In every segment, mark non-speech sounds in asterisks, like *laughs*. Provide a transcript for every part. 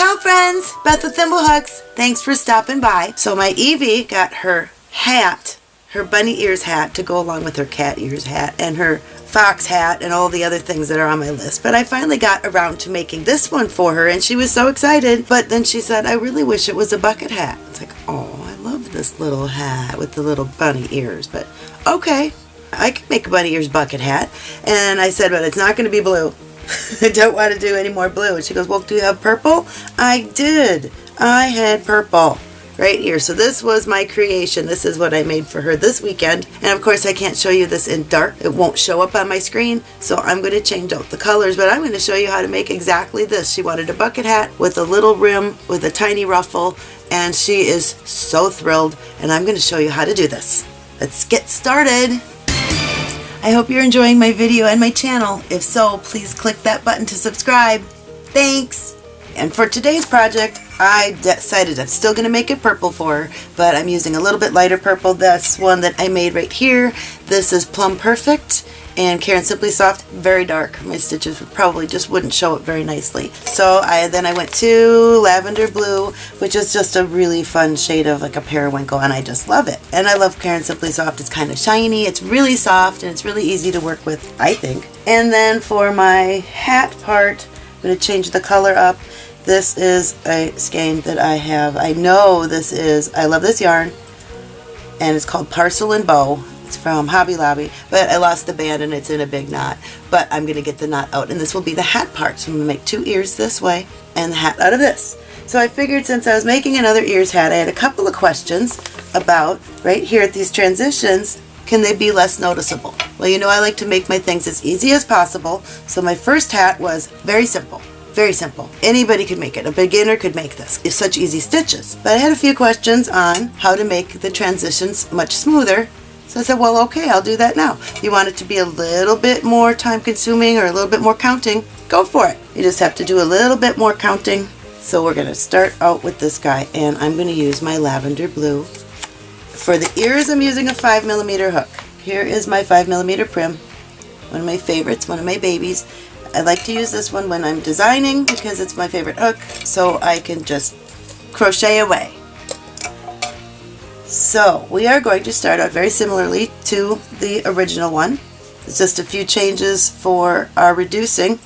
Ciao friends, Beth with Thimblehooks. Thanks for stopping by. So my Evie got her hat, her bunny ears hat to go along with her cat ears hat and her fox hat and all the other things that are on my list. But I finally got around to making this one for her and she was so excited. But then she said, I really wish it was a bucket hat. It's like, oh, I love this little hat with the little bunny ears. But okay, I can make a bunny ears bucket hat. And I said, but it's not going to be blue. I *laughs* don't want to do any more blue. And she goes, well, do you have purple? I did. I had purple right here. So this was my creation. This is what I made for her this weekend. And of course I can't show you this in dark. It won't show up on my screen. So I'm going to change out the colors, but I'm going to show you how to make exactly this. She wanted a bucket hat with a little rim with a tiny ruffle and she is so thrilled and I'm going to show you how to do this. Let's get started. I hope you're enjoying my video and my channel. If so, please click that button to subscribe. Thanks! And for today's project, I decided I'm still going to make it purple for her, but I'm using a little bit lighter purple. That's one that I made right here. This is Plum Perfect and Caron Simply Soft, very dark. My stitches probably just wouldn't show it very nicely. So I then I went to Lavender Blue, which is just a really fun shade of like a periwinkle, and I just love it. And I love Caron Simply Soft. It's kind of shiny, it's really soft, and it's really easy to work with, I think. And then for my hat part, I'm going to change the color up. This is a skein that I have. I know this is, I love this yarn, and it's called Parcel and Bow. It's from Hobby Lobby, but I lost the band and it's in a big knot. But I'm going to get the knot out, and this will be the hat part. So I'm going to make two ears this way and the hat out of this. So I figured since I was making another ears hat, I had a couple of questions about, right here at these transitions, can they be less noticeable? Well, you know I like to make my things as easy as possible, so my first hat was very simple. Very simple. Anybody could make it. A beginner could make this. It's such easy stitches. But I had a few questions on how to make the transitions much smoother so I said, well, okay, I'll do that now. You want it to be a little bit more time consuming or a little bit more counting, go for it. You just have to do a little bit more counting. So we're going to start out with this guy and I'm going to use my lavender blue. For the ears, I'm using a 5 millimeter hook. Here is my 5 millimeter Prym, one of my favorites, one of my babies. I like to use this one when I'm designing because it's my favorite hook so I can just crochet away. So we are going to start out very similarly to the original one. It's just a few changes for our reducing.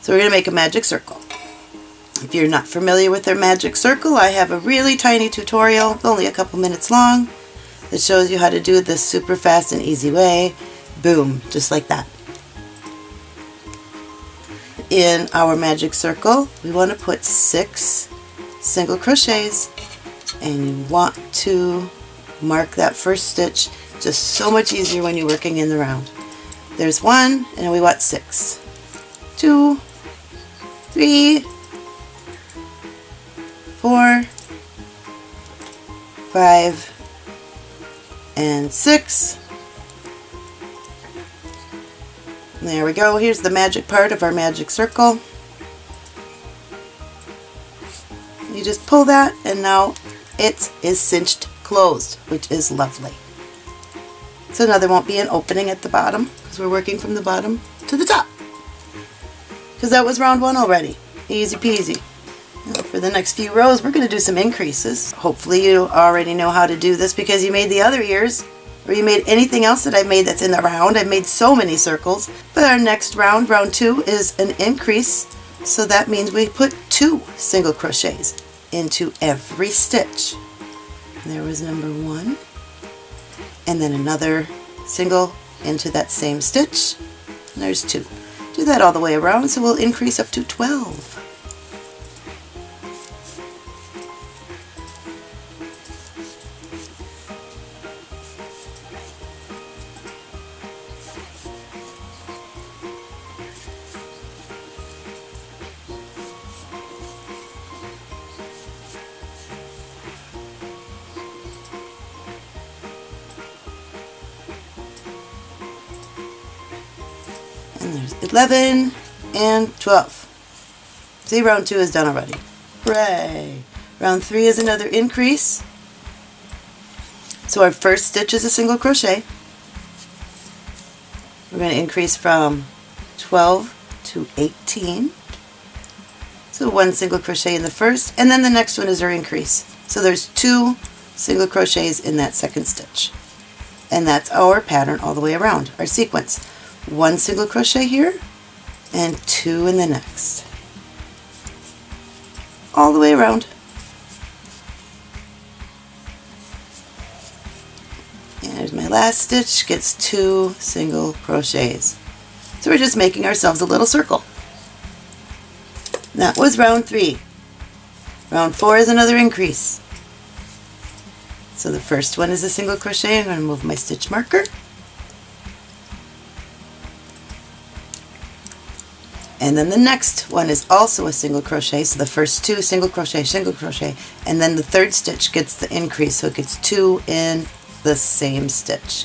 So we're going to make a magic circle. If you're not familiar with our magic circle, I have a really tiny tutorial, only a couple minutes long, that shows you how to do this super fast and easy way. Boom, just like that. In our magic circle, we want to put six single crochets and you want to mark that first stitch just so much easier when you're working in the round. There's one and we want six. Two, three, four, five, and six. There we go. Here's the magic part of our magic circle. You just pull that and now it is cinched closed, which is lovely. So now there won't be an opening at the bottom because we're working from the bottom to the top. Because that was round one already. Easy peasy. Now for the next few rows, we're going to do some increases. Hopefully you already know how to do this because you made the other ears or you made anything else that I've made that's in the round. I've made so many circles. But our next round, round two, is an increase. So that means we put two single crochets into every stitch. There was number one, and then another single into that same stitch. There's two. Do that all the way around so we'll increase up to 12. 11 and 12. See, round 2 is done already. Hooray! Round 3 is another increase. So our first stitch is a single crochet. We're going to increase from 12 to 18. So one single crochet in the first, and then the next one is our increase. So there's two single crochets in that second stitch. And that's our pattern all the way around, our sequence. One single crochet here, and two in the next. All the way around. And there's my last stitch, gets two single crochets. So we're just making ourselves a little circle. That was round three. Round four is another increase. So the first one is a single crochet. I'm going to move my stitch marker. And then the next one is also a single crochet. So the first two single crochet, single crochet, and then the third stitch gets the increase. So it gets two in the same stitch.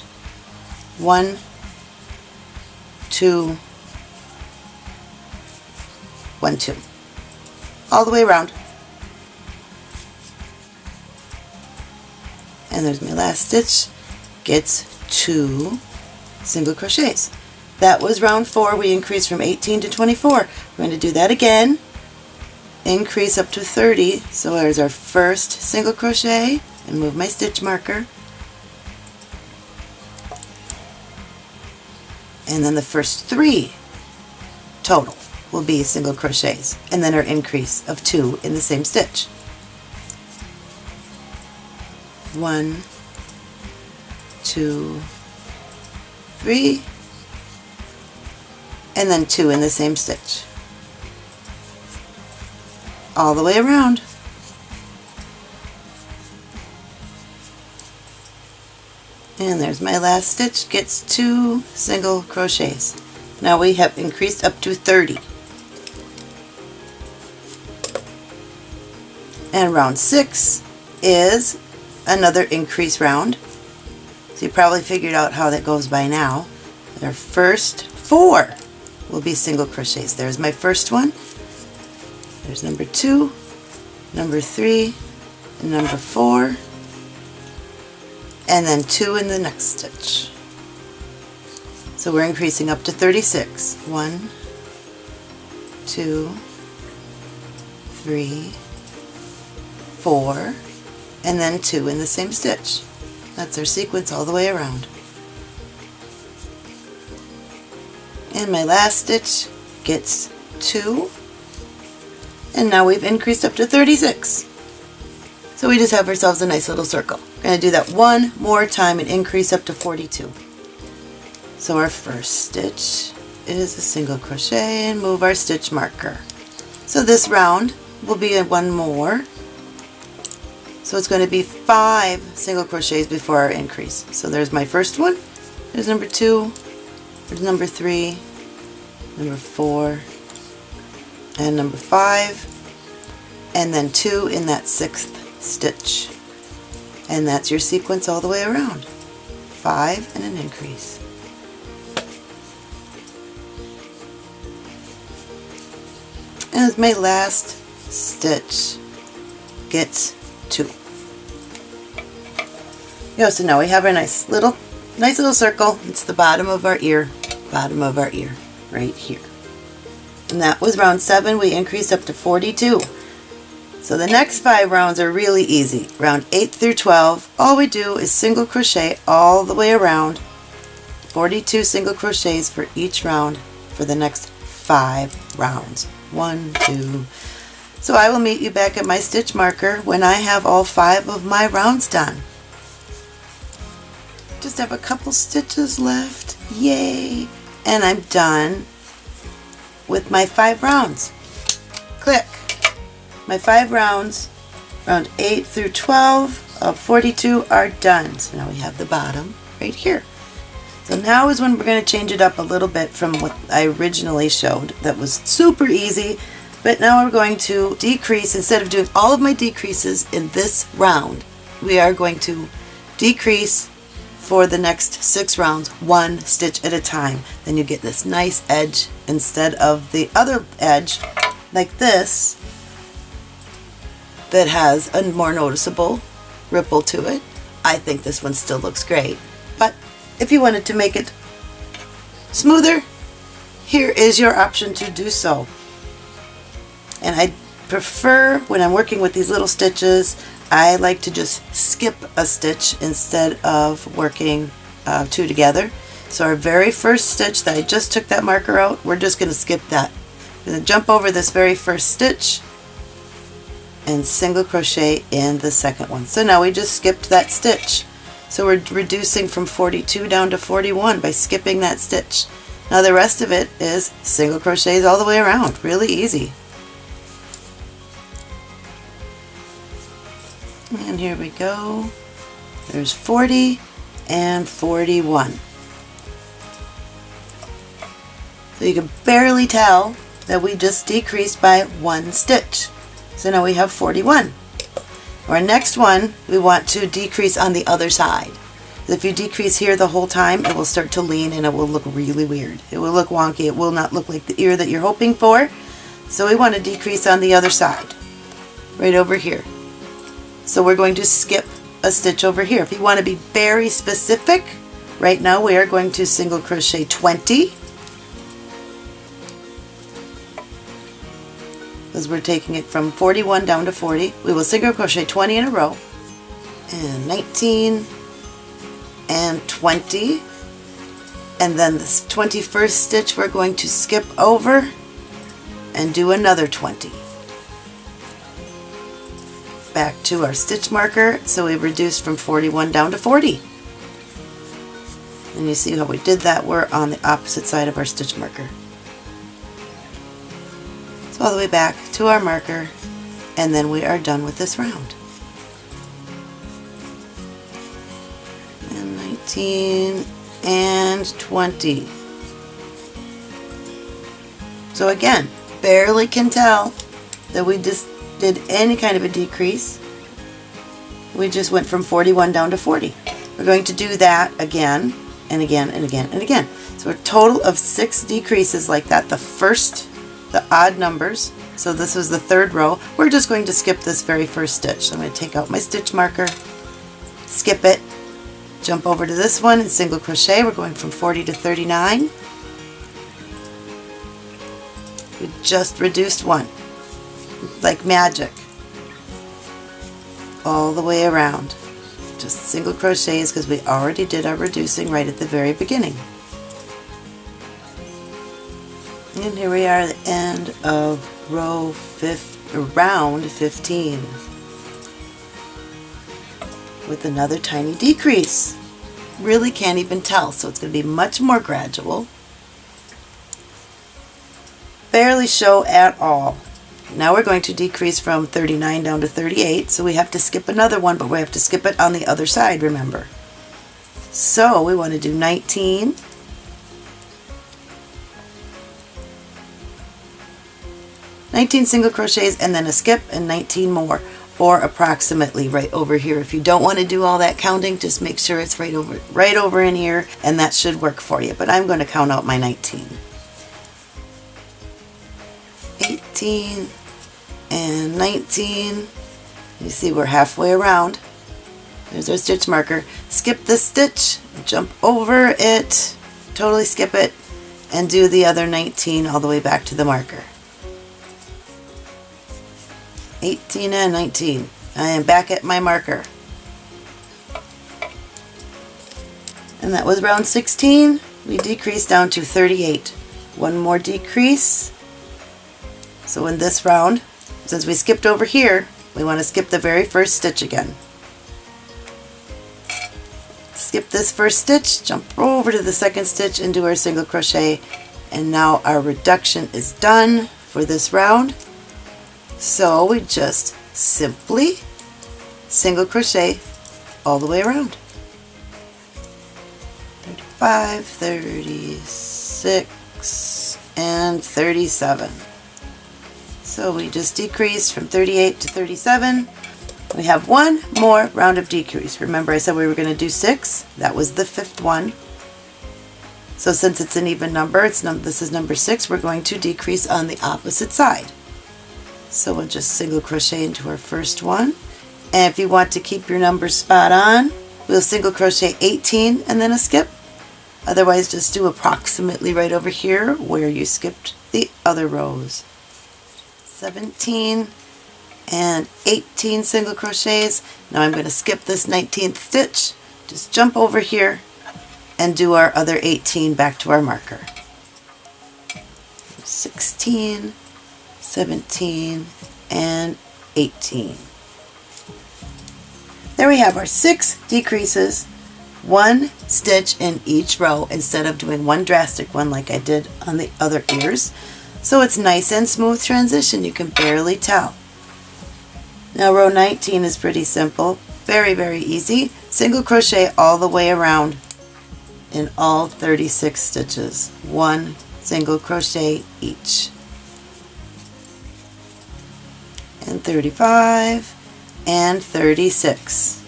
One, two, one, two all the way around. And there's my last stitch, gets two single crochets. That was round four, we increased from 18 to 24. We're going to do that again, increase up to 30. So there's our first single crochet, and move my stitch marker. And then the first three total will be single crochets and then our increase of two in the same stitch. One, two, three, and then two in the same stitch. All the way around. And there's my last stitch, gets two single crochets. Now we have increased up to 30. And round six is another increase round. So you probably figured out how that goes by now. Our first four will be single crochets. There's my first one. There's number two, number three, number four, and then two in the next stitch. So we're increasing up to 36. One, two, three, four, and then two in the same stitch. That's our sequence all the way around. And my last stitch gets two, and now we've increased up to 36. So we just have ourselves a nice little circle. We're going to do that one more time and increase up to 42. So our first stitch is a single crochet and move our stitch marker. So this round will be one more so it's going to be five single crochets before our increase. So there's my first one, there's number two, there's number three, number four, and number five, and then two in that sixth stitch. And that's your sequence all the way around. Five and an increase. And as my last stitch gets two. Yeah, so now we have our nice little, nice little circle. It's the bottom of our ear, bottom of our ear, right here. And that was round seven. We increased up to 42. So the next five rounds are really easy. Round 8 through 12, all we do is single crochet all the way around. 42 single crochets for each round for the next five rounds. One, two. So I will meet you back at my stitch marker when I have all five of my rounds done just have a couple stitches left. Yay! And I'm done with my five rounds. Click. My five rounds, round 8 through 12 of 42 are done. So now we have the bottom right here. So now is when we're going to change it up a little bit from what I originally showed. That was super easy. But now we're going to decrease, instead of doing all of my decreases in this round, we are going to decrease for the next six rounds one stitch at a time. Then you get this nice edge instead of the other edge like this that has a more noticeable ripple to it. I think this one still looks great. But if you wanted to make it smoother here is your option to do so. And I prefer when I'm working with these little stitches, I like to just skip a stitch instead of working uh, two together. So our very first stitch that I just took that marker out, we're just going to skip that. I'm going to jump over this very first stitch and single crochet in the second one. So now we just skipped that stitch. So we're reducing from 42 down to 41 by skipping that stitch. Now the rest of it is single crochets all the way around. Really easy. And here we go. There's 40 and 41. So you can barely tell that we just decreased by one stitch. So now we have 41. Our next one, we want to decrease on the other side. If you decrease here the whole time, it will start to lean and it will look really weird. It will look wonky. It will not look like the ear that you're hoping for. So we want to decrease on the other side, right over here. So we're going to skip a stitch over here. If you want to be very specific, right now we are going to single crochet 20 because we're taking it from 41 down to 40. We will single crochet 20 in a row. And 19 and 20 and then this 21st stitch we're going to skip over and do another 20 back to our stitch marker so we reduced from 41 down to 40 and you see how we did that we're on the opposite side of our stitch marker. So all the way back to our marker and then we are done with this round. And 19 and 20. So again, barely can tell that we just did any kind of a decrease. We just went from 41 down to 40. We're going to do that again and again and again and again. So a total of six decreases like that. The first, the odd numbers, so this was the third row. We're just going to skip this very first stitch. So I'm going to take out my stitch marker, skip it, Jump over to this one and single crochet. We're going from 40 to 39. We just reduced one, like magic, all the way around. Just single crochets because we already did our reducing right at the very beginning. And here we are at the end of row 5, round 15 with another tiny decrease. Really can't even tell, so it's going to be much more gradual. Barely show at all. Now we're going to decrease from 39 down to 38, so we have to skip another one, but we have to skip it on the other side, remember. So we want to do 19, Nineteen single crochets and then a skip and 19 more or approximately right over here. If you don't want to do all that counting, just make sure it's right over, right over in here and that should work for you. But I'm going to count out my 19. 18 and 19. You see we're halfway around. There's our stitch marker. Skip the stitch, jump over it, totally skip it, and do the other 19 all the way back to the marker. 18 and 19. I am back at my marker. And that was round 16. We decreased down to 38. One more decrease. So in this round, since we skipped over here, we want to skip the very first stitch again. Skip this first stitch, jump over to the second stitch and do our single crochet. And now our reduction is done for this round. So we just simply single crochet all the way around. 35, 36, and 37. So we just decreased from 38 to 37. We have one more round of decrease. Remember I said we were going to do six? That was the fifth one. So since it's an even number, it's num this is number six, we're going to decrease on the opposite side. So we'll just single crochet into our first one. And if you want to keep your numbers spot on, we'll single crochet 18 and then a skip. Otherwise just do approximately right over here where you skipped the other rows. 17 and 18 single crochets. Now I'm going to skip this 19th stitch, just jump over here and do our other 18 back to our marker. 16, 17, and 18. There we have our six decreases, one stitch in each row instead of doing one drastic one like I did on the other ears. So it's nice and smooth transition, you can barely tell. Now row 19 is pretty simple, very very easy. Single crochet all the way around in all 36 stitches. One single crochet each. And 35 and 36.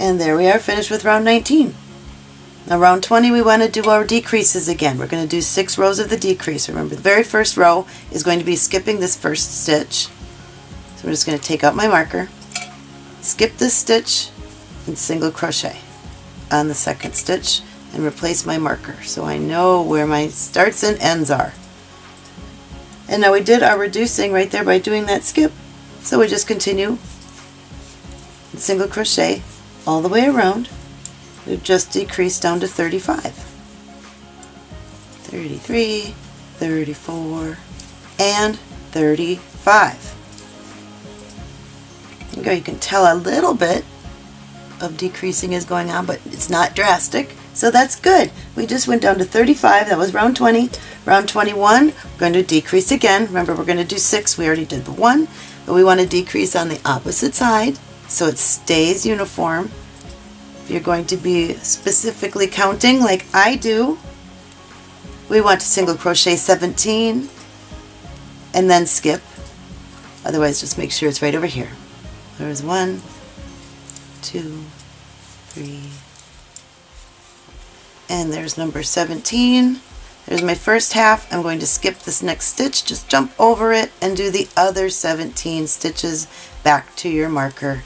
And there we are finished with round 19. Now round 20 we want to do our decreases again. We're going to do six rows of the decrease. Remember the very first row is going to be skipping this first stitch. So I'm just going to take out my marker, skip this stitch, and single crochet on the second stitch and replace my marker so I know where my starts and ends are. And now we did our reducing right there by doing that skip. So we just continue single crochet all the way around. We've just decreased down to 35. 33, 34, and 35. There you go, you can tell a little bit of decreasing is going on, but it's not drastic. So that's good. We just went down to 35. That was round 20. Round 21, we're going to decrease again. Remember, we're going to do six. We already did the one, but we want to decrease on the opposite side so it stays uniform. If you're going to be specifically counting like I do, we want to single crochet 17 and then skip. Otherwise, just make sure it's right over here. There's one, two, three, and there's number 17. There's my first half. I'm going to skip this next stitch, just jump over it and do the other 17 stitches back to your marker.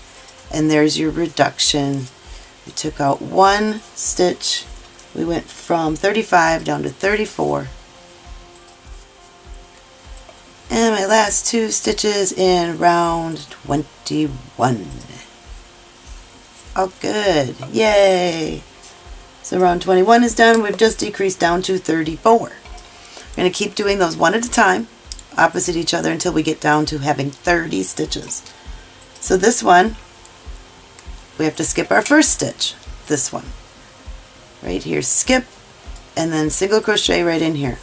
And there's your reduction. We took out one stitch. We went from 35 down to 34. And my last two stitches in round 21. Oh good, yay! So round 21 is done, we've just decreased down to 34. We're going to keep doing those one at a time, opposite each other until we get down to having 30 stitches. So this one, we have to skip our first stitch, this one. Right here, skip, and then single crochet right in here.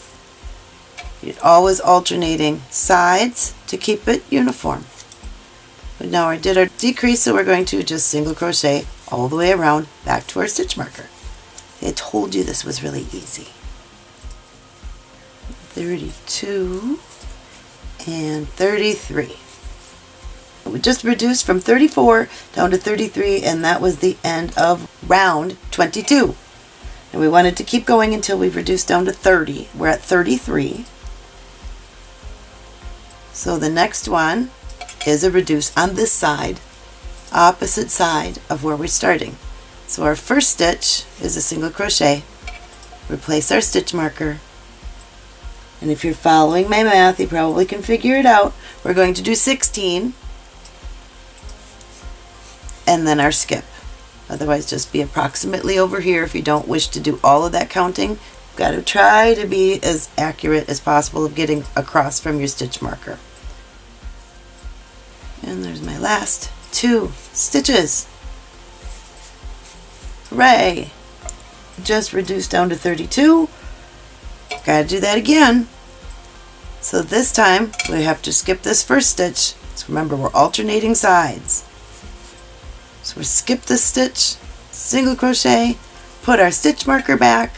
You're always alternating sides to keep it uniform. But now I did our decrease, so we're going to just single crochet all the way around back to our stitch marker. I told you this was really easy. 32 and 33. We just reduced from 34 down to 33 and that was the end of round 22. And we wanted to keep going until we reduced down to 30. We're at 33. So the next one is a reduce on this side, opposite side of where we're starting. So our first stitch is a single crochet, replace our stitch marker, and if you're following my math, you probably can figure it out. We're going to do 16, and then our skip. Otherwise, just be approximately over here if you don't wish to do all of that counting. You've got to try to be as accurate as possible of getting across from your stitch marker. And there's my last two stitches. Hooray! Just reduced down to 32. Gotta do that again. So this time we have to skip this first stitch. So remember we're alternating sides. So we skip this stitch, single crochet, put our stitch marker back,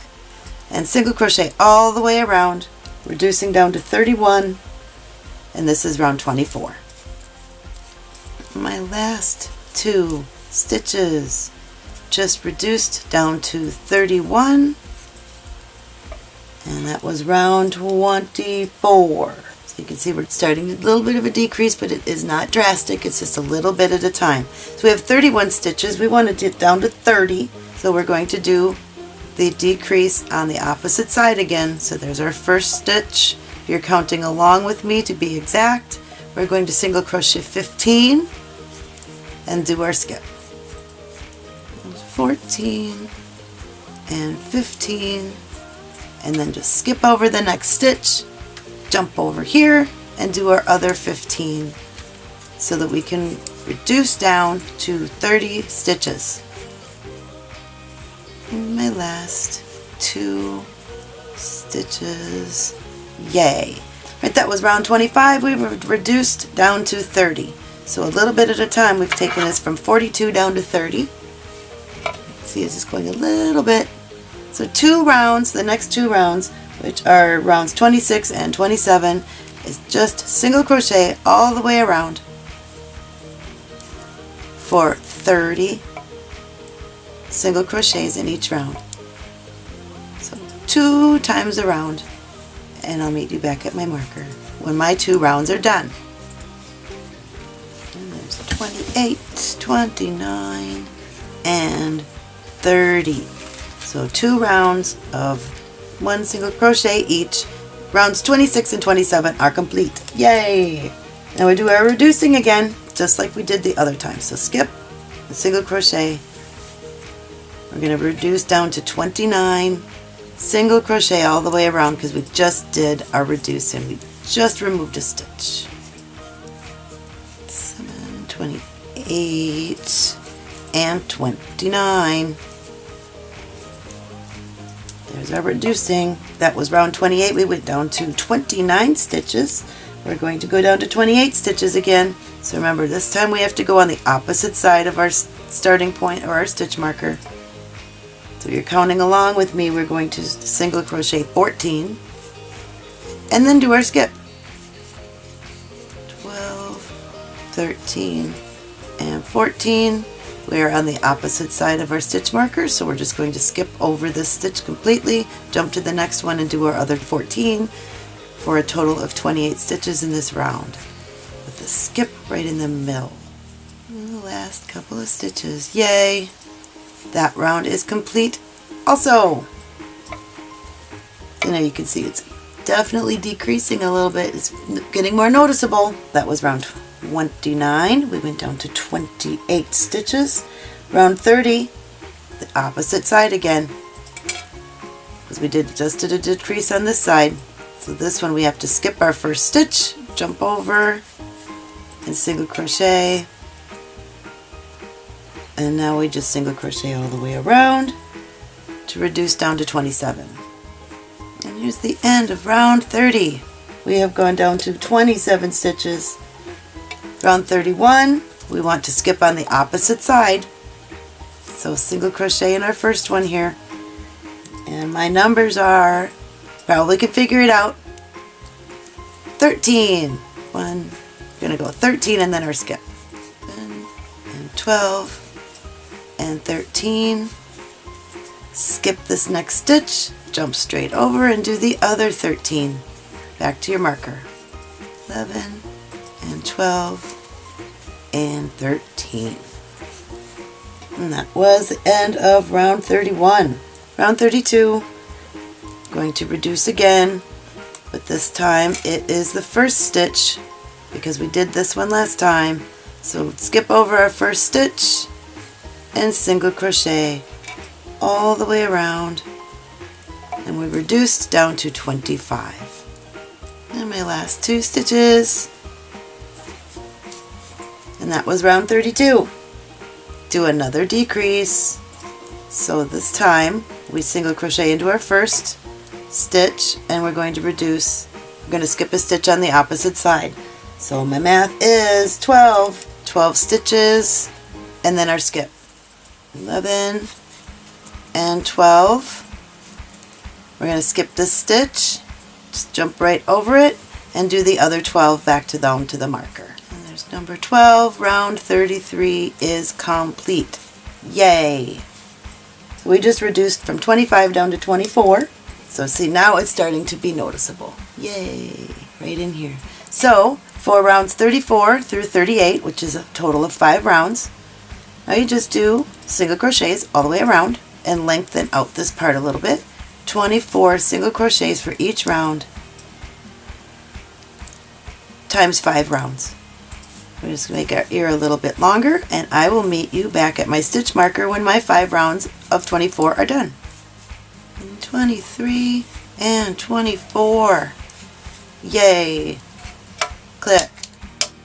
and single crochet all the way around, reducing down to 31, and this is round 24 my last two stitches just reduced down to 31 and that was round 24 so you can see we're starting a little bit of a decrease but it is not drastic. It's just a little bit at a time. So we have 31 stitches. We want to get down to 30 so we're going to do the decrease on the opposite side again. So there's our first stitch. If you're counting along with me to be exact, we're going to single crochet 15 and do our skip. 14 and 15 and then just skip over the next stitch, jump over here and do our other 15 so that we can reduce down to 30 stitches. And my last two stitches. Yay! Right, that was round 25. We've reduced down to 30. So a little bit at a time, we've taken this from 42 down to 30. See, it's just going a little bit. So two rounds, the next two rounds, which are rounds 26 and 27, is just single crochet all the way around for 30 single crochets in each round. So two times around and I'll meet you back at my marker when my two rounds are done. And there's 28, 29, and 30. So two rounds of one single crochet each. Rounds 26 and 27 are complete. Yay! Now we do our reducing again, just like we did the other time. So skip, single crochet. We're going to reduce down to 29 single crochet all the way around because we just did our reducing. We just removed a stitch. 7, 28, and 29. There's our reducing. That was round 28. We went down to 29 stitches. We're going to go down to 28 stitches again. So remember, this time we have to go on the opposite side of our starting point or our stitch marker. So you're counting along with me, we're going to single crochet 14 and then do our skip. 12, 13, and 14. We are on the opposite side of our stitch marker, so we're just going to skip over this stitch completely, jump to the next one and do our other 14 for a total of 28 stitches in this round with the skip right in the middle. And the last couple of stitches. Yay! That round is complete also. You know, you can see it's definitely decreasing a little bit. It's getting more noticeable. That was round 29. We went down to 28 stitches. Round 30, the opposite side again. Because we did just did a decrease on this side. So this one we have to skip our first stitch, jump over, and single crochet and now we just single crochet all the way around to reduce down to 27 and here's the end of round 30 we have gone down to 27 stitches round 31 we want to skip on the opposite side. So single crochet in our first one here. And my numbers are probably can figure it out. 13 one gonna go 13 and then our skip. And 12 and 13 skip this next stitch jump straight over and do the other 13 back to your marker. 11 and 12 and 13 and that was the end of round 31 round 32 going to reduce again but this time it is the first stitch because we did this one last time. So skip over our first stitch and single crochet all the way around and we reduced down to 25 and my last two stitches and that was round 32 do another decrease so this time we single crochet into our first stitch and we're going to reduce we're going to skip a stitch on the opposite side so my math is 12 12 stitches and then our skip 11 and 12. We're going to skip this stitch, just jump right over it, and do the other 12 back to down to the marker. Number 12, round 33 is complete. Yay! We just reduced from 25 down to 24. So see, now it's starting to be noticeable. Yay! Right in here. So, for rounds 34 through 38, which is a total of five rounds, now you just do single crochets all the way around and lengthen out this part a little bit. 24 single crochets for each round times 5 rounds. We're just going to make our ear a little bit longer and I will meet you back at my stitch marker when my 5 rounds of 24 are done. 23 and 24. Yay! Click.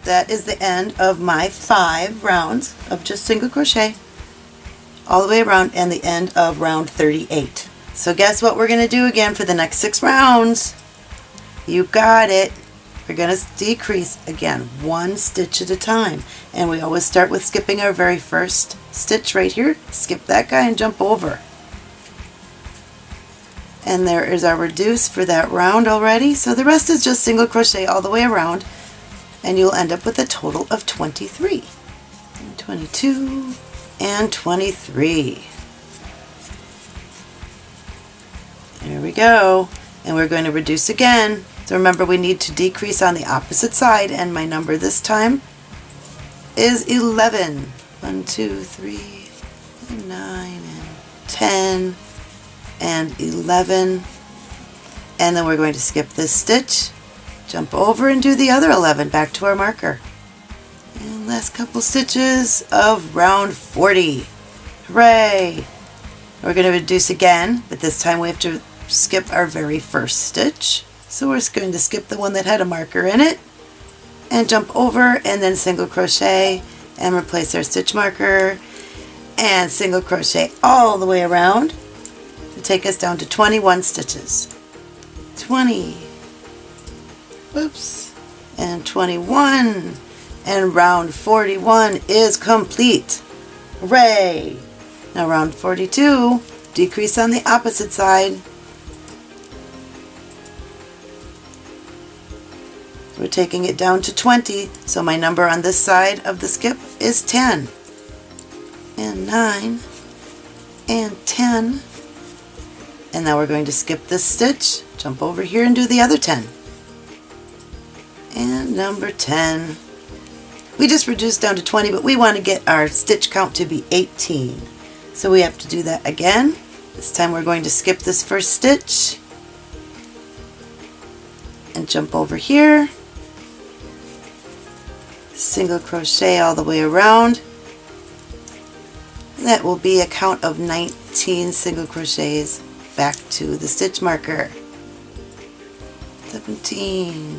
That is the end of my 5 rounds of just single crochet all the way around and the end of round 38. So guess what we're going to do again for the next 6 rounds? You got it. We're going to decrease again one stitch at a time and we always start with skipping our very first stitch right here. Skip that guy and jump over. And there is our reduce for that round already. So the rest is just single crochet all the way around and you'll end up with a total of 23. And 22 and 23. There we go. And we're going to reduce again. So remember we need to decrease on the opposite side and my number this time is 11. 1, 2, 3, 9, and 10, and 11. And then we're going to skip this stitch, jump over and do the other 11 back to our marker. And last couple stitches of round 40. Hooray! We're going to reduce again, but this time we have to skip our very first stitch. So we're just going to skip the one that had a marker in it and jump over and then single crochet and replace our stitch marker and single crochet all the way around to take us down to 21 stitches. 20, whoops, and 21 and round 41 is complete. Hooray! Now round 42, decrease on the opposite side taking it down to 20, so my number on this side of the skip is 10. And 9, and 10. And now we're going to skip this stitch, jump over here and do the other 10. And number 10. We just reduced down to 20, but we want to get our stitch count to be 18. So we have to do that again. This time we're going to skip this first stitch and jump over here single crochet all the way around. That will be a count of 19 single crochets back to the stitch marker. 17,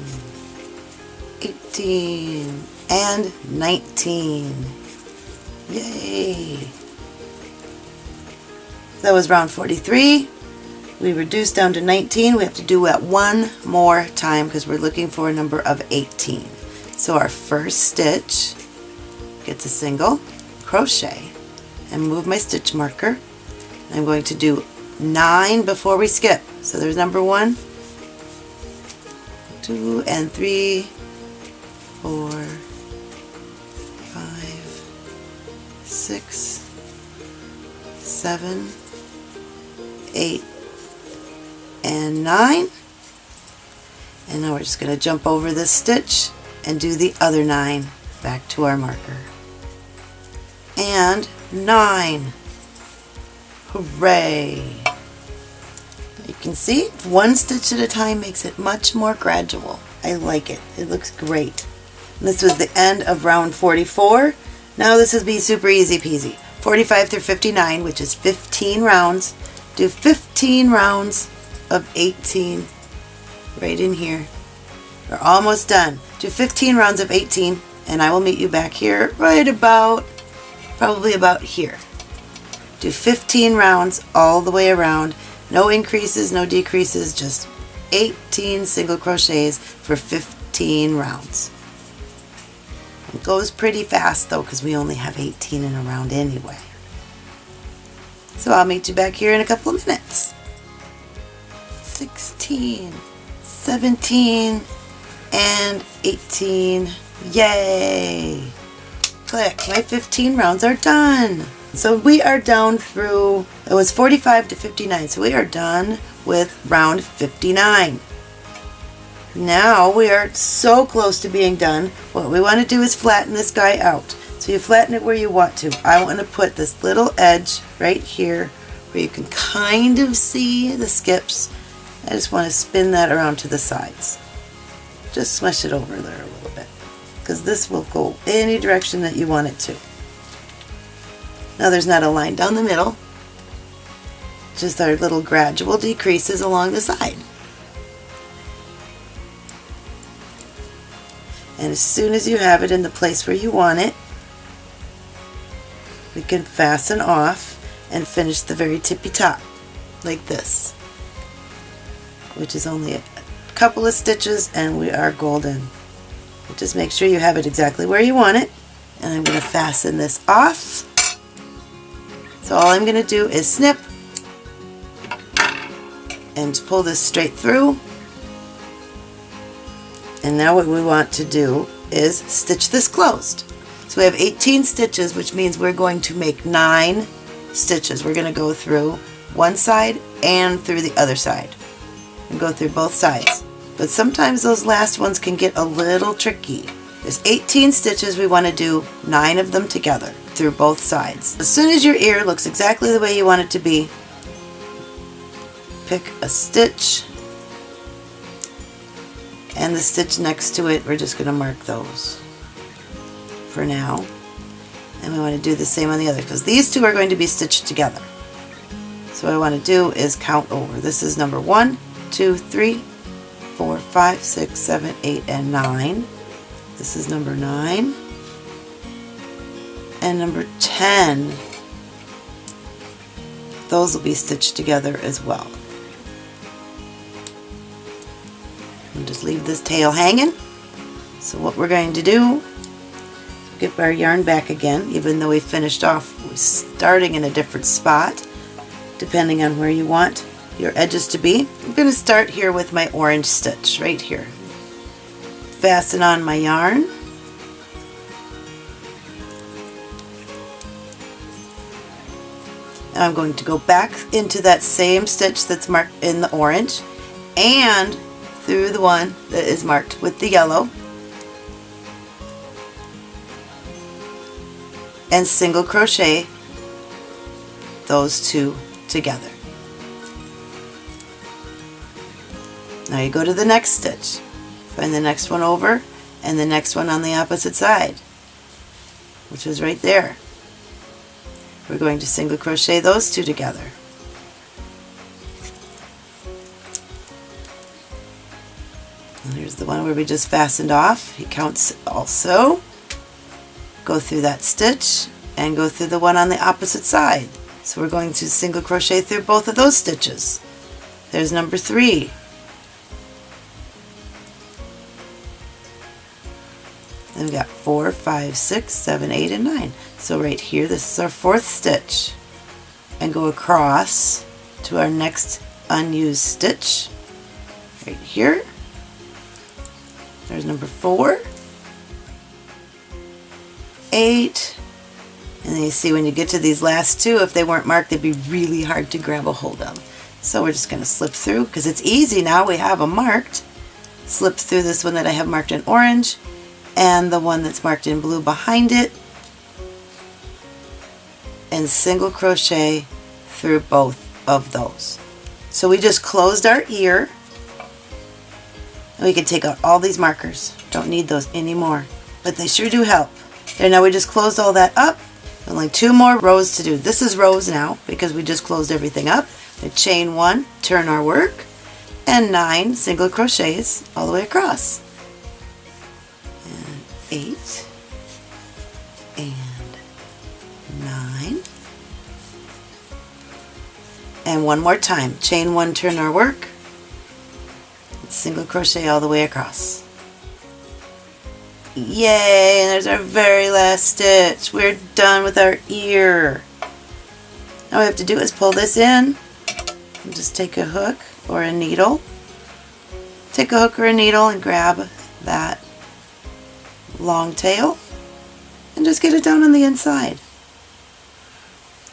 18, and 19. Yay! That was round 43. We reduced down to 19. We have to do that one more time because we're looking for a number of 18. So our first stitch gets a single crochet and move my stitch marker. I'm going to do nine before we skip. So there's number one, two, and three, four, five, six, seven, eight, and nine. And now we're just going to jump over this stitch and do the other nine back to our marker. And nine. Hooray! You can see one stitch at a time makes it much more gradual. I like it. It looks great. And this was the end of round 44. Now this will be super easy peasy. 45 through 59, which is 15 rounds. Do 15 rounds of 18 right in here. We're almost done. Do 15 rounds of 18 and I will meet you back here right about, probably about here. Do 15 rounds all the way around. No increases, no decreases, just 18 single crochets for 15 rounds. It goes pretty fast though because we only have 18 in a round anyway. So I'll meet you back here in a couple of minutes. 16, 17, and 18. Yay! Click. My 15 rounds are done. So we are down through, it was 45 to 59, so we are done with round 59. Now we are so close to being done. What we want to do is flatten this guy out. So you flatten it where you want to. I want to put this little edge right here where you can kind of see the skips. I just want to spin that around to the sides just smush it over there a little bit because this will go any direction that you want it to. Now there's not a line down the middle, just our little gradual decreases along the side. And as soon as you have it in the place where you want it, we can fasten off and finish the very tippy top like this which is only couple of stitches and we are golden. Just make sure you have it exactly where you want it. And I'm going to fasten this off. So all I'm going to do is snip and pull this straight through. And now what we want to do is stitch this closed. So we have 18 stitches which means we're going to make 9 stitches. We're going to go through one side and through the other side and go through both sides. But sometimes those last ones can get a little tricky. There's 18 stitches, we want to do 9 of them together through both sides. As soon as your ear looks exactly the way you want it to be, pick a stitch and the stitch next to it, we're just going to mark those for now and we want to do the same on the other because these two are going to be stitched together. So what I want to do is count over. This is number one, two, three, four, five, six, seven, eight, and 9. This is number 9. And number 10. Those will be stitched together as well. And just leave this tail hanging. So what we're going to do get our yarn back again, even though we finished off starting in a different spot, depending on where you want your edges to be. I'm going to start here with my orange stitch right here. Fasten on my yarn. I'm going to go back into that same stitch that's marked in the orange and through the one that is marked with the yellow and single crochet those two together. Now you go to the next stitch, find the next one over and the next one on the opposite side, which is right there. We're going to single crochet those two together. And here's the one where we just fastened off. He counts also go through that stitch and go through the one on the opposite side. So we're going to single crochet through both of those stitches. There's number three. Then we got four, five, six, seven, eight, and nine. So right here, this is our fourth stitch. And go across to our next unused stitch. Right here. There's number four eight. And then you see when you get to these last two, if they weren't marked, they'd be really hard to grab a hold of. So we're just going to slip through because it's easy now. We have them marked. Slip through this one that I have marked in orange and the one that's marked in blue behind it and single crochet through both of those. So we just closed our ear. And we can take out all these markers. Don't need those anymore. But they sure do help. There, now we just closed all that up. Only two more rows to do. This is rows now because we just closed everything up. We chain one, turn our work, and nine single crochets all the way across. Eight, and nine. And one more time. Chain one, turn our work, single crochet all the way across. Yay, and there's our very last stitch. We're done with our ear. All we have to do is pull this in and just take a hook or a needle. Take a hook or a needle and grab that long tail and just get it down on the inside.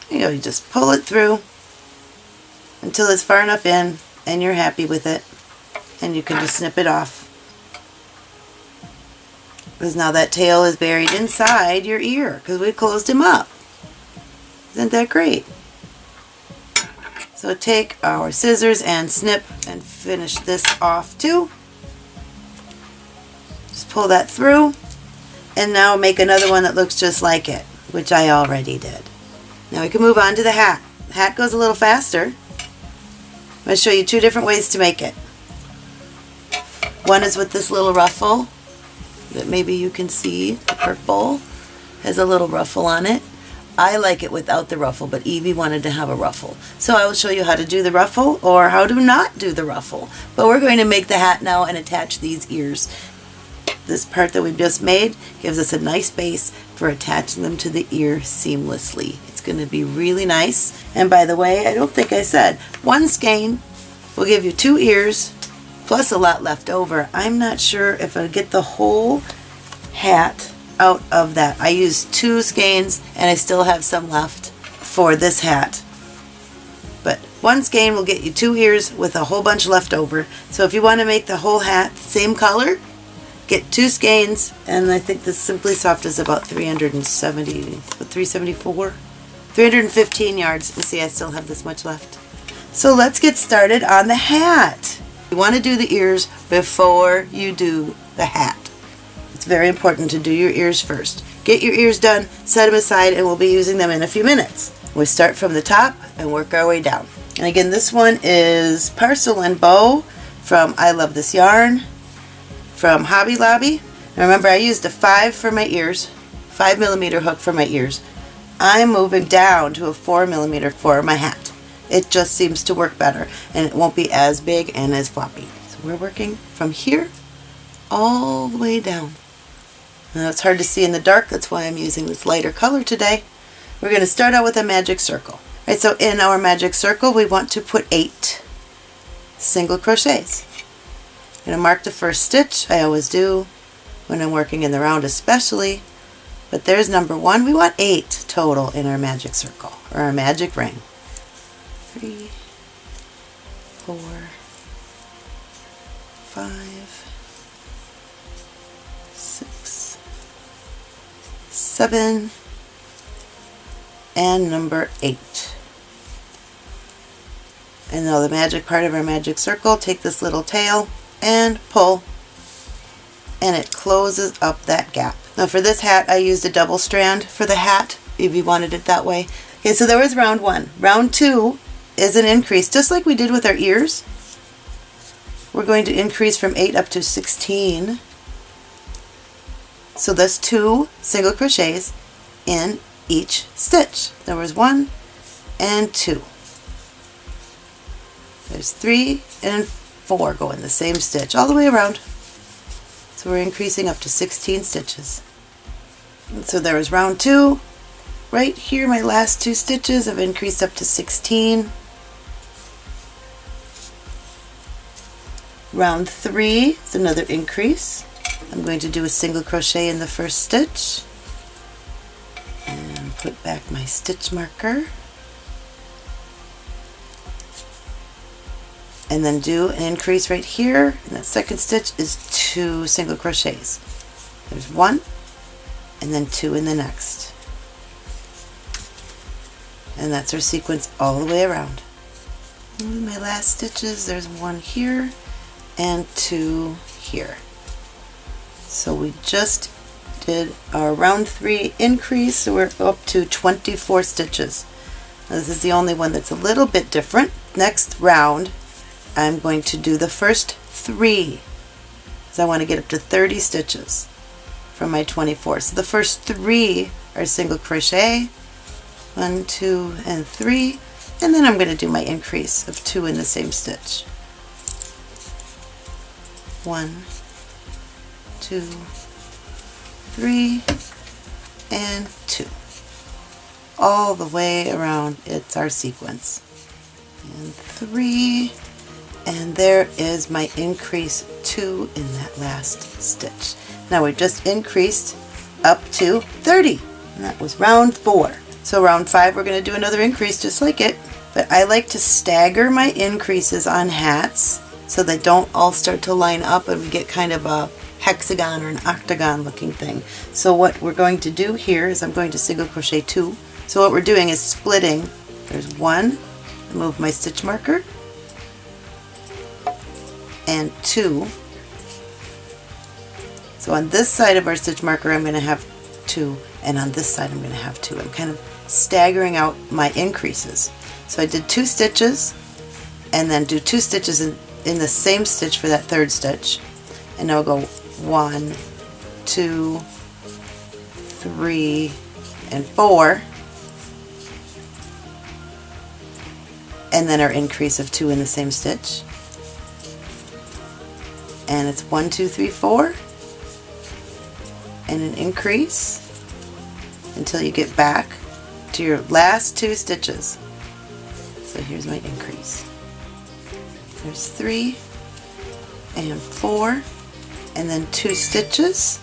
You know, you just pull it through until it's far enough in and you're happy with it and you can just snip it off because now that tail is buried inside your ear because we closed him up. Isn't that great? So take our scissors and snip and finish this off too. Just pull that through and now make another one that looks just like it, which I already did. Now we can move on to the hat. The hat goes a little faster. I'm going to show you two different ways to make it. One is with this little ruffle that maybe you can see, the purple has a little ruffle on it. I like it without the ruffle, but Evie wanted to have a ruffle. So I will show you how to do the ruffle or how to not do the ruffle. But we're going to make the hat now and attach these ears. This part that we've just made gives us a nice base for attaching them to the ear seamlessly. It's going to be really nice. And by the way, I don't think I said, one skein will give you two ears plus a lot left over. I'm not sure if I get the whole hat out of that. I used two skeins and I still have some left for this hat. But one skein will get you two ears with a whole bunch left over. So if you want to make the whole hat same color, get two skeins and I think the Simply Soft is about 370, 374, 315 yards. You see I still have this much left. So let's get started on the hat. You want to do the ears before you do the hat. It's very important to do your ears first. Get your ears done, set them aside, and we'll be using them in a few minutes. We start from the top and work our way down. And again, this one is Parcel and Bow from I Love This Yarn from Hobby Lobby. And remember, I used a 5 for my ears, 5 millimeter hook for my ears. I'm moving down to a 4 millimeter for my hat. It just seems to work better, and it won't be as big and as floppy. So we're working from here all the way down. Now it's hard to see in the dark, that's why I'm using this lighter color today. We're going to start out with a magic circle. Right, so in our magic circle we want to put eight single crochets. Going to mark the first stitch, I always do when I'm working in the round especially, but there's number one. We want eight total in our magic circle, or our magic ring. Three, four, five, six, seven, and number eight. And now the magic part of our magic circle, take this little tail and pull and it closes up that gap. Now for this hat I used a double strand for the hat if you wanted it that way. Okay, so there was round one. Round two is an increase, just like we did with our ears. We're going to increase from 8 up to 16 so that's two single crochets in each stitch. There was one and two. There's three and four go in the same stitch all the way around. So we're increasing up to 16 stitches. And so there was round two. Right here, my last two stitches have increased up to 16. Round three is another increase. I'm going to do a single crochet in the first stitch and put back my stitch marker and then do an increase right here. And that second stitch is two single crochets. There's one and then two in the next. And that's our sequence all the way around. And my last stitches there's one here and two here. So we just did our round three increase, so we're up to 24 stitches. Now this is the only one that's a little bit different. Next round, I'm going to do the first three, because I want to get up to 30 stitches from my 24. So the first three are single crochet, one, two, and three, and then I'm going to do my increase of two in the same stitch. One, two, three, and two. All the way around, it's our sequence. And three, and there is my increase two in that last stitch. Now we've just increased up to 30. And that was round four. So round five, we're going to do another increase just like it. But I like to stagger my increases on hats so they don't all start to line up and we get kind of a hexagon or an octagon looking thing. So what we're going to do here is I'm going to single crochet two. So what we're doing is splitting. There's one, move my stitch marker, and two So on this side of our stitch marker I'm going to have two and on this side I'm going to have two. I'm kind of staggering out my increases. So I did two stitches and then do two stitches in, in the same stitch for that third stitch and now I'll go one, two, three, and four and then our increase of two in the same stitch and it's one, two, three, four and an increase until you get back to your last two stitches. So here's my increase. There's three and four and then two stitches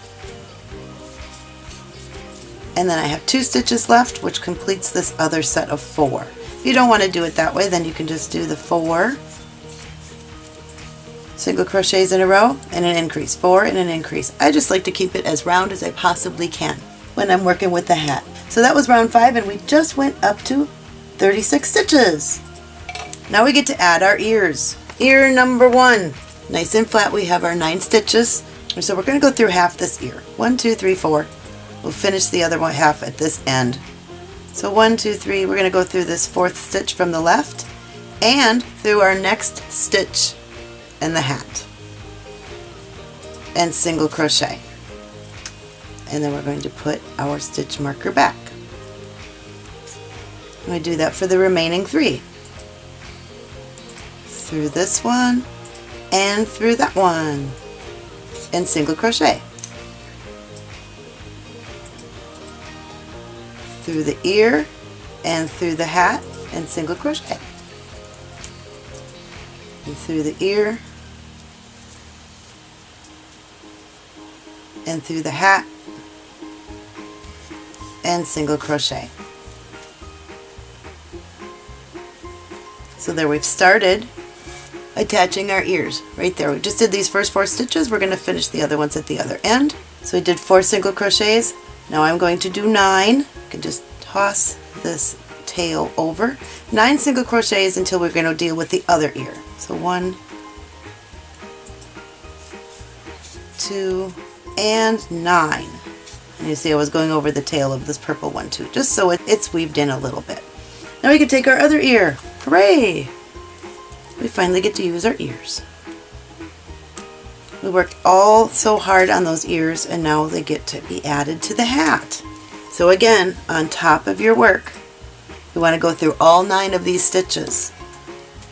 and then I have two stitches left which completes this other set of four. If you don't want to do it that way then you can just do the four single crochets in a row and an increase, four and an increase. I just like to keep it as round as I possibly can when I'm working with the hat. So that was round five and we just went up to 36 stitches. Now we get to add our ears. Ear number one. Nice and flat we have our nine stitches. So we're going to go through half this ear. One, two, three, four. We'll finish the other one half at this end. So one, two, three, we're going to go through this fourth stitch from the left and through our next stitch in the hat and single crochet and then we're going to put our stitch marker back. And we do that for the remaining three. Through this one and through that one and single crochet. Through the ear and through the hat and single crochet. And through the ear and through the hat and single crochet. So there we've started attaching our ears right there. We just did these first four stitches. We're going to finish the other ones at the other end. So we did four single crochets. Now I'm going to do nine. You can just toss this tail over. Nine single crochets until we're going to deal with the other ear. So one, two, and nine. And you see I was going over the tail of this purple one too, just so it, it's weaved in a little bit. Now we can take our other ear. Hooray! We finally get to use our ears. We worked all so hard on those ears and now they get to be added to the hat. So again, on top of your work, you want to go through all nine of these stitches.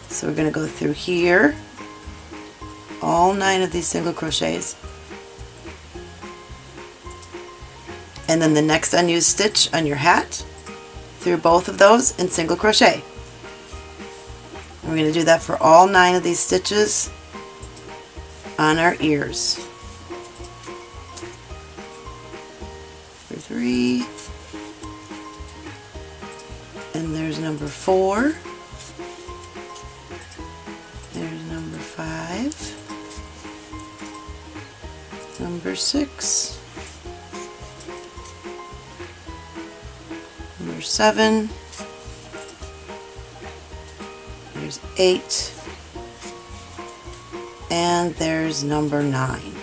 So we're going to go through here, all nine of these single crochets, and then the next unused stitch on your hat through both of those and single crochet. we're going to do that for all nine of these stitches on our ears. For three, and there's number four, there's number five, number six, Number seven. There's eight. And there's number nine.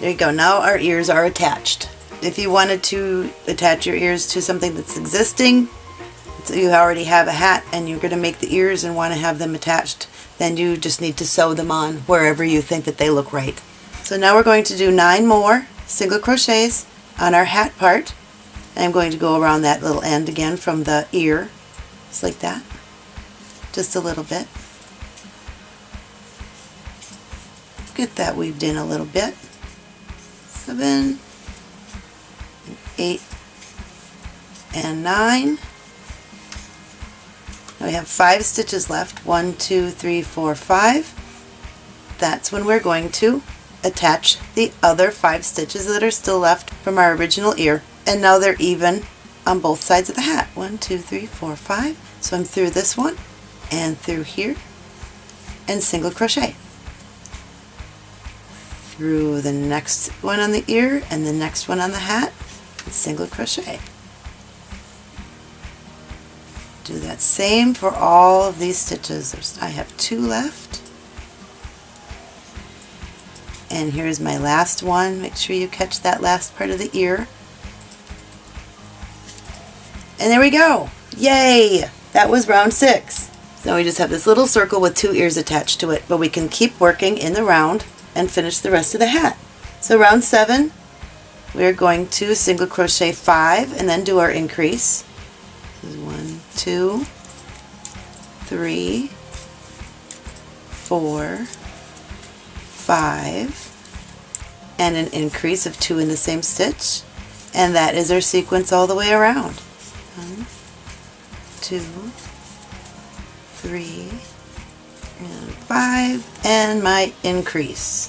There you go. Now our ears are attached. If you wanted to attach your ears to something that's existing, so you already have a hat and you're going to make the ears and want to have them attached, then you just need to sew them on wherever you think that they look right. So now we're going to do nine more single crochets on our hat part. I'm going to go around that little end again from the ear, just like that, just a little bit. Get that weaved in a little bit. Seven, eight, and nine. Now we have five stitches left. One, two, three, four, five. That's when we're going to attach the other five stitches that are still left from our original ear and now they're even on both sides of the hat. One, two, three, four, five. So I'm through this one and through here and single crochet. Through the next one on the ear and the next one on the hat single crochet. Do that same for all of these stitches. There's, I have two left And here's my last one. Make sure you catch that last part of the ear. And there we go. Yay! That was round six. So we just have this little circle with two ears attached to it, but we can keep working in the round and finish the rest of the hat. So round seven, we're going to single crochet five and then do our increase. This is one, two, three, four, five, and an increase of two in the same stitch. And that is our sequence all the way around. One, two, three, and five, and my increase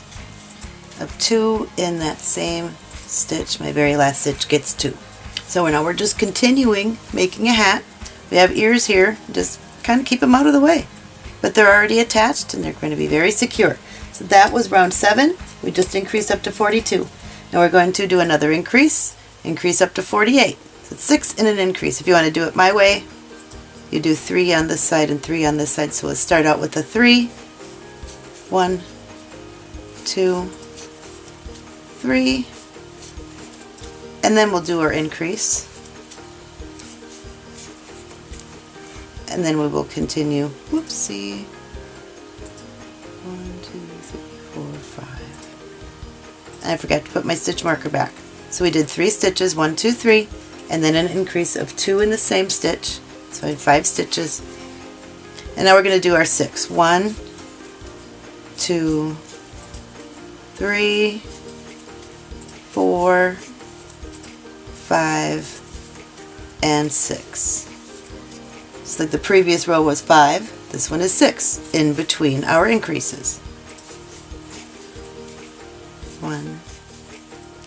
of two in that same stitch. My very last stitch gets two. So now we're just continuing making a hat. We have ears here, just kind of keep them out of the way. But they're already attached and they're going to be very secure. So that was round seven. We just increased up to 42. Now we're going to do another increase, increase up to 48. So it's six in an increase. If you want to do it my way, you do three on this side and three on this side. So we'll start out with a three. three, one, two, three, and then we'll do our increase. And then we will continue, whoopsie, I forgot to put my stitch marker back. So we did three stitches, one, two, three, and then an increase of two in the same stitch. So I had five stitches. And now we're going to do our six. One, two, three, four, five, and six. Just like the previous row was five, this one is six in between our increases. One,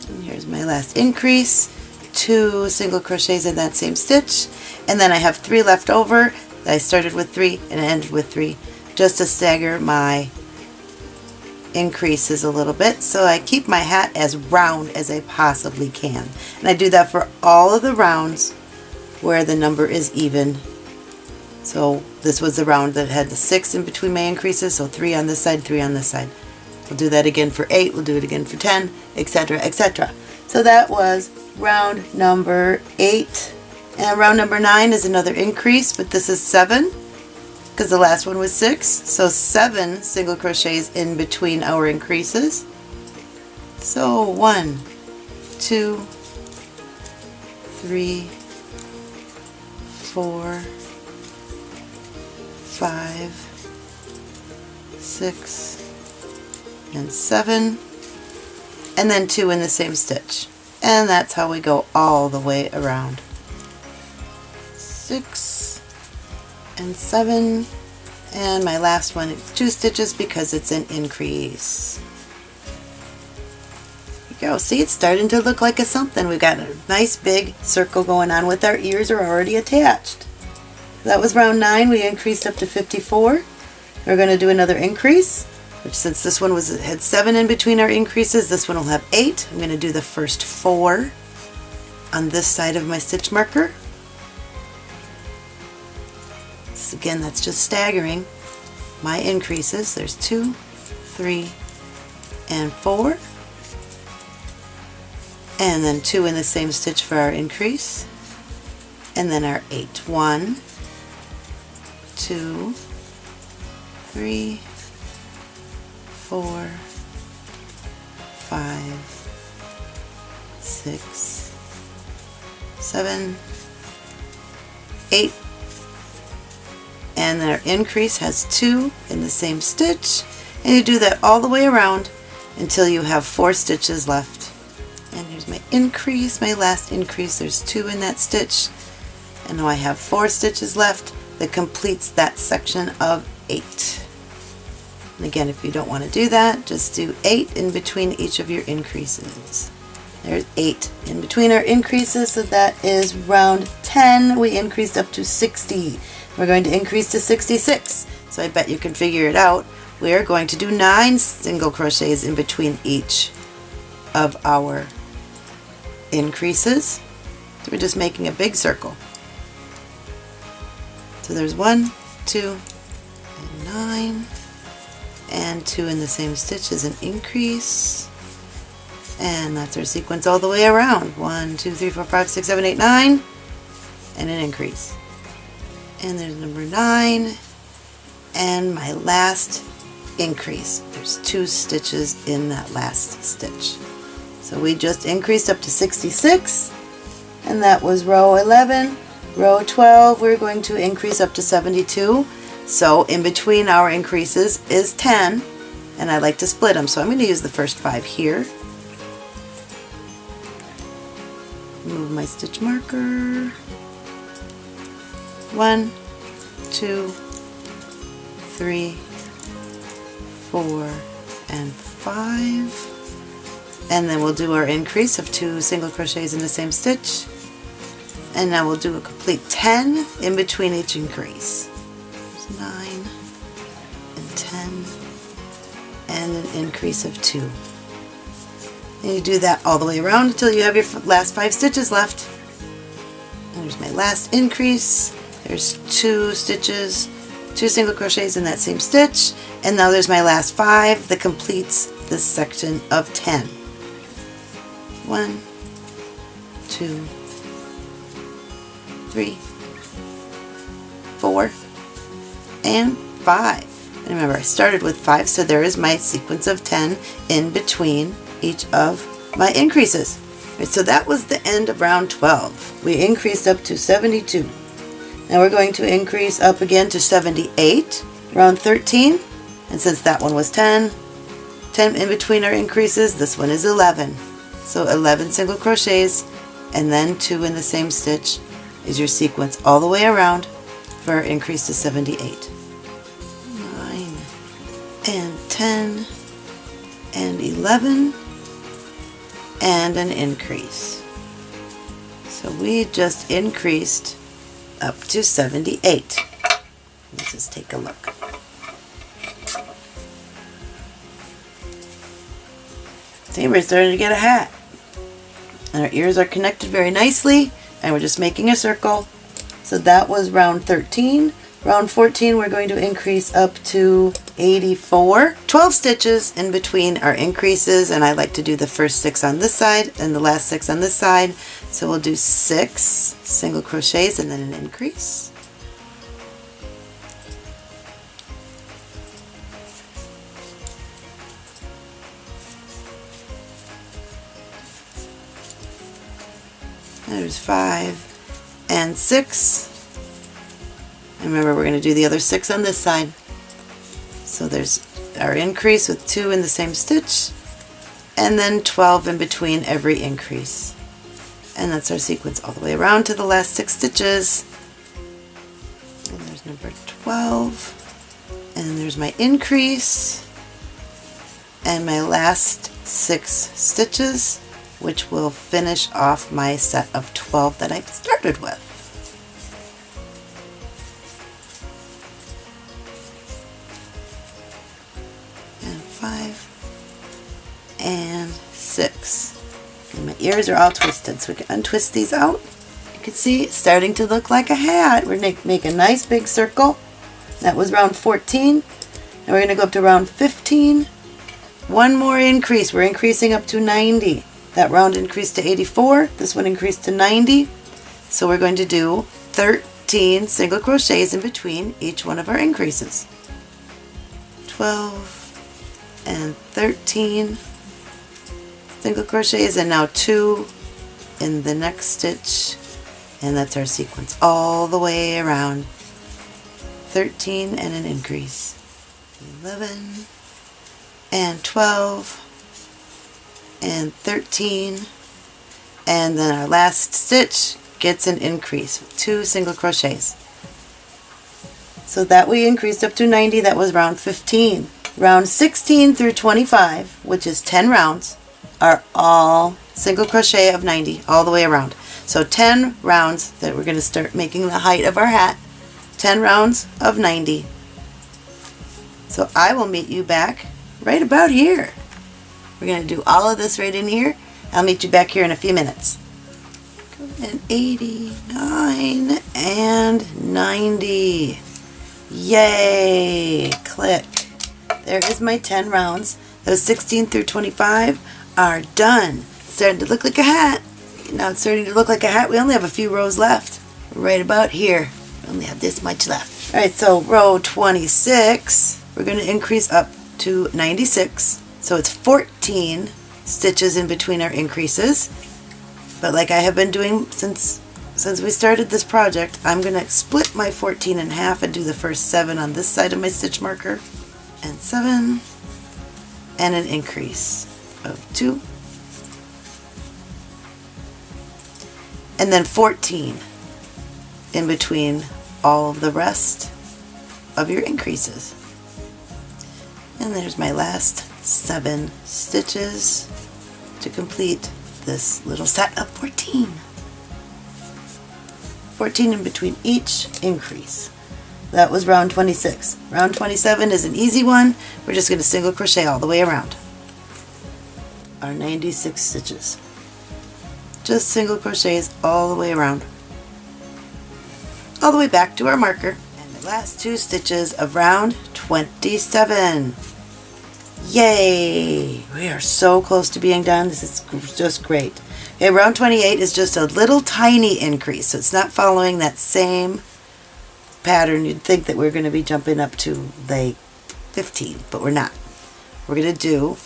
and here's my last increase, two single crochets in that same stitch, and then I have three left over. I started with three and ended with three just to stagger my increases a little bit so I keep my hat as round as I possibly can. And I do that for all of the rounds where the number is even. So this was the round that had the six in between my increases, so three on this side, three on this side. We'll do that again for eight, we'll do it again for 10, etc., etc. So that was round number eight. And round number nine is another increase, but this is seven because the last one was six. So seven single crochets in between our increases. So one, two, three, four, five, six, and seven, and then two in the same stitch. And that's how we go all the way around. Six, and seven and my last one is two stitches because it's an increase. You go. See, it's starting to look like a something. We've got a nice big circle going on with our ears are already attached. That was round nine. We increased up to 54. We're going to do another increase, which since this one was had seven in between our increases, this one will have eight. I'm going to do the first four on this side of my stitch marker. again, that's just staggering my increases. There's two, three, and four. And then two in the same stitch for our increase. And then our eight. One, two, three, four, five, six, seven, eight, and our increase has two in the same stitch. And you do that all the way around until you have four stitches left. And here's my increase my last increase. There's two in that stitch. And now I have four stitches left that completes that section of eight again if you don't want to do that just do eight in between each of your increases there's eight in between our increases so that is round 10 we increased up to 60 we're going to increase to 66. So I bet you can figure it out. We are going to do nine single crochets in between each of our increases. So we're just making a big circle. So there's one, two, and nine, and two in the same stitch is an increase. And that's our sequence all the way around. One two three four five six seven eight nine and an increase. And there's number nine and my last increase. There's two stitches in that last stitch. So we just increased up to 66 and that was row 11 row 12 we're going to increase up to 72 so in between our increases is 10 and I like to split them so I'm going to use the first five here. Move my stitch marker. One two three four and five. And then we'll do our increase of two single crochets in the same stitch. And now we'll do a complete 10 in between each increase. 9 and 10 and an increase of 2. And you do that all the way around until you have your last 5 stitches left. And there's my last increase. There's 2 stitches, 2 single crochets in that same stitch. And now there's my last 5 that completes this section of 10. One, two, three, four, and five. And remember, I started with five, so there is my sequence of 10 in between each of my increases. Right, so that was the end of round 12. We increased up to 72. Now we're going to increase up again to 78, round 13. And since that one was 10, 10 in between our increases, this one is 11. So 11 single crochets and then 2 in the same stitch is your sequence all the way around for our increase to 78. 10 and 11 and an increase. So we just increased up to 78. Let's just take a look. See, we're starting to get a hat. And our ears are connected very nicely, and we're just making a circle. So that was round 13. Round 14, we're going to increase up to 84. 12 stitches in between our increases, and I like to do the first six on this side and the last six on this side. So we'll do six single crochets and then an increase. There's five and six. And remember, we're going to do the other six on this side. So there's our increase with two in the same stitch, and then 12 in between every increase. And that's our sequence all the way around to the last six stitches. And there's number 12. And there's my increase. And my last six stitches which will finish off my set of 12 that I started with. Five and six. And my ears are all twisted, so we can untwist these out. You can see it's starting to look like a hat. We're going to make a nice big circle. That was round 14. And we're going to go up to round 15. One more increase. We're increasing up to 90. That round increased to 84. This one increased to 90. So we're going to do 13 single crochets in between each one of our increases. 12 and 13 single crochets and now two in the next stitch and that's our sequence all the way around 13 and an increase 11 and 12 and 13 and then our last stitch gets an increase with two single crochets. So that we increased up to 90, that was round 15. Round 16 through 25, which is 10 rounds, are all single crochet of 90 all the way around. So 10 rounds that we're going to start making the height of our hat, 10 rounds of 90. So I will meet you back right about here. We're going to do all of this right in here. I'll meet you back here in a few minutes. And 89 and 90. Yay! Click. There is my 10 rounds. Those 16 through 25 are done. Starting to look like a hat. Now it's starting to look like a hat. We only have a few rows left. Right about here. We only have this much left. Alright, so row 26, we're going to increase up to 96. So it's 14 stitches in between our increases. But like I have been doing since since we started this project, I'm going to split my 14 in half and do the first 7 on this side of my stitch marker. And 7. And an increase of 2. And then 14 in between all of the rest of your increases. And there's my last 7 stitches to complete this little set of 14. 14 in between each increase. That was round 26. Round 27 is an easy one. We're just going to single crochet all the way around. Our 96 stitches. Just single crochets all the way around. All the way back to our marker. And the last two stitches of round 27. Yay! We are so close to being done. This is just great. Okay, round 28 is just a little tiny increase, so it's not following that same pattern. You'd think that we're going to be jumping up to like 15, but we're not. We're going to do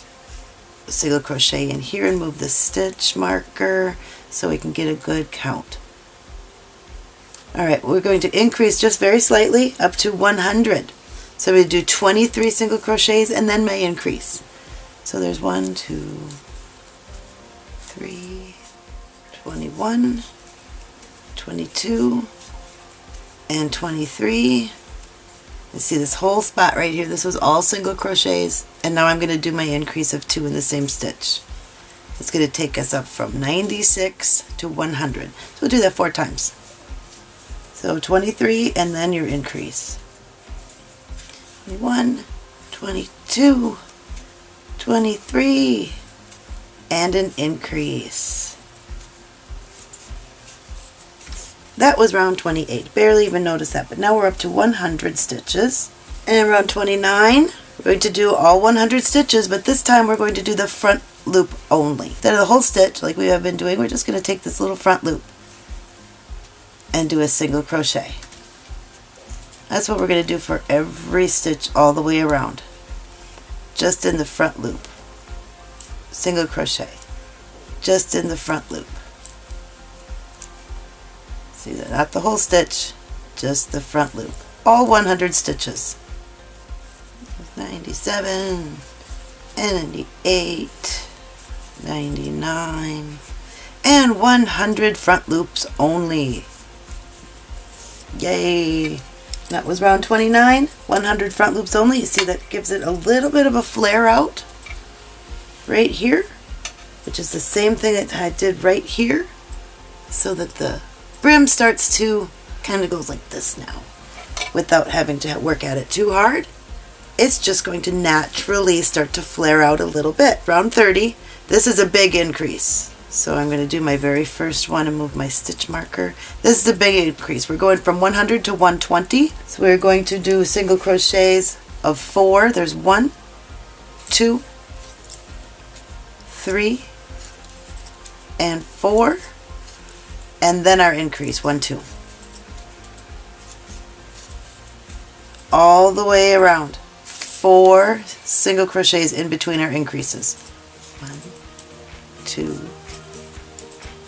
single crochet in here and move the stitch marker so we can get a good count. Alright, we're going to increase just very slightly up to 100. So we do 23 single crochets and then my increase. So there's one, two, three, 21, 22, and 23. You see this whole spot right here, this was all single crochets, and now I'm going to do my increase of two in the same stitch. It's going to take us up from 96 to 100. So we'll do that four times. So 23 and then your increase. 21, 22, 23, and an increase. That was round 28. Barely even noticed that, but now we're up to 100 stitches. And round 29, we're going to do all 100 stitches, but this time we're going to do the front loop only. Instead of the whole stitch, like we have been doing, we're just going to take this little front loop and do a single crochet. That's what we're going to do for every stitch all the way around. Just in the front loop. Single crochet. Just in the front loop. See? Not the whole stitch, just the front loop. All 100 stitches. 97, 98, 99, and 100 front loops only. Yay! That was round 29, 100 front loops only. You see that gives it a little bit of a flare out right here, which is the same thing that I did right here, so that the brim starts to kind of goes like this now without having to work at it too hard. It's just going to naturally start to flare out a little bit. Round 30, this is a big increase. So I'm going to do my very first one and move my stitch marker. This is a big increase. We're going from 100 to 120. So we're going to do single crochets of four. There's one, two, three, and four. And then our increase, one, two. All the way around. Four single crochets in between our increases. One, two,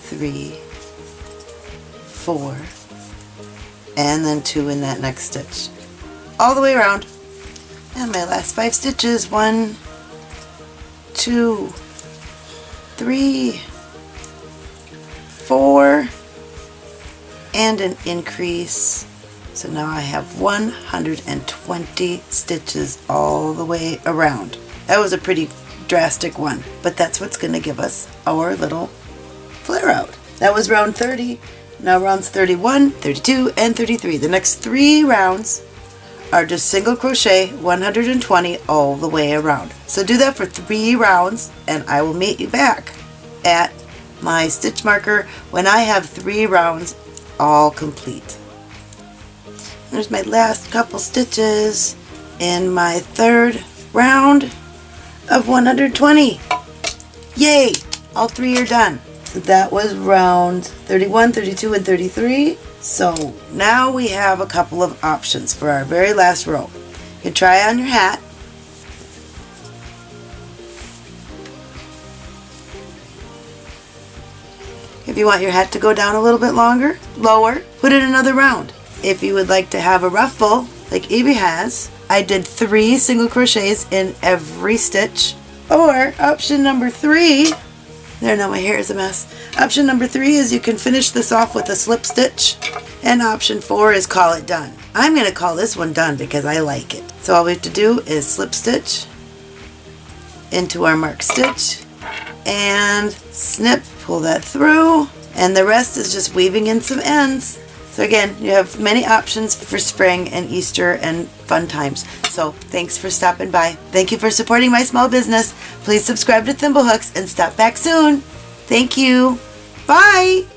three, four, and then two in that next stitch. All the way around. And my last five stitches, one, two, three, four, and an increase. So now I have 120 stitches all the way around. That was a pretty drastic one, but that's what's going to give us our little flare out. That was round 30. Now rounds 31, 32, and 33. The next three rounds are just single crochet 120 all the way around. So do that for three rounds and I will meet you back at my stitch marker when I have three rounds all complete. There's my last couple stitches in my third round of 120. Yay! All three are done. So that was round 31, 32, and 33. So now we have a couple of options for our very last row. You can try on your hat. If you want your hat to go down a little bit longer, lower, put in another round. If you would like to have a ruffle, like Evie has, I did three single crochets in every stitch. Or option number three, there now my hair is a mess. Option number three is you can finish this off with a slip stitch. And option four is call it done. I'm going to call this one done because I like it. So all we have to do is slip stitch into our mark stitch and snip, pull that through, and the rest is just weaving in some ends. So again, you have many options for spring and Easter and fun times. So thanks for stopping by. Thank you for supporting my small business. Please subscribe to Thimblehooks and stop back soon. Thank you. Bye.